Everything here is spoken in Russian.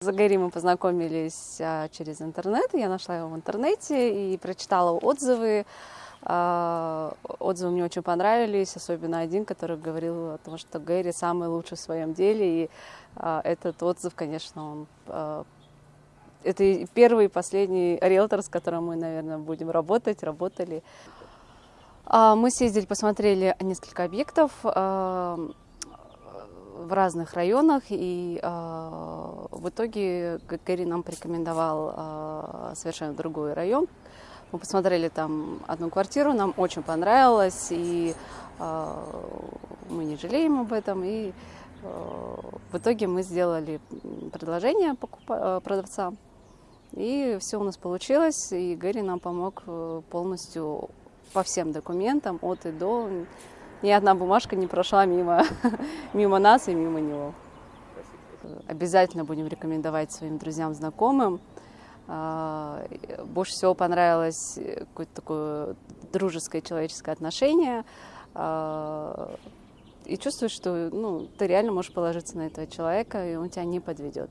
За Гэри мы познакомились а, через интернет. Я нашла его в интернете и прочитала отзывы. А, отзывы мне очень понравились, особенно один, который говорил о том, что Гэри самый лучший в своем деле. И а, этот отзыв, конечно, он это первый и последний риэлтор, с которым мы, наверное, будем работать, работали. Мы съездили, посмотрели несколько объектов в разных районах, и в итоге Гэри нам порекомендовал э, совершенно другой район. Мы посмотрели там одну квартиру, нам очень понравилось, и э, мы не жалеем об этом. И э, в итоге мы сделали предложение продавца, и все у нас получилось, и Гэри нам помог полностью по всем документам от и до ни одна бумажка не прошла мимо, мимо нас и мимо него. Обязательно будем рекомендовать своим друзьям, знакомым. А, больше всего понравилось какое-то такое дружеское человеческое отношение. А, и чувствуешь, что ну, ты реально можешь положиться на этого человека, и он тебя не подведет.